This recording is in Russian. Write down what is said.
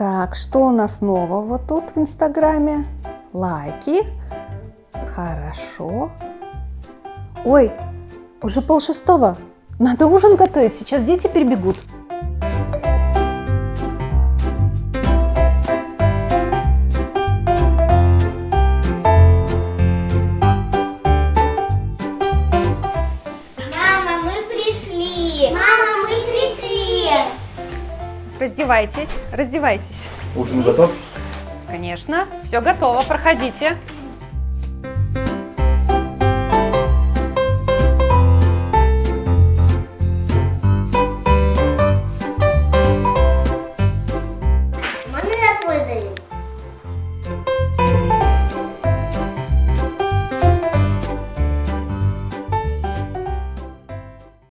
Так, что у нас нового тут в Инстаграме? Лайки. Хорошо. Ой, уже полшестого. Надо ужин готовить, сейчас дети перебегут. Мама, мы пришли! Мама, мы пришли! Раздевайтесь, раздевайтесь. Ужин готов? Конечно, все готово, проходите.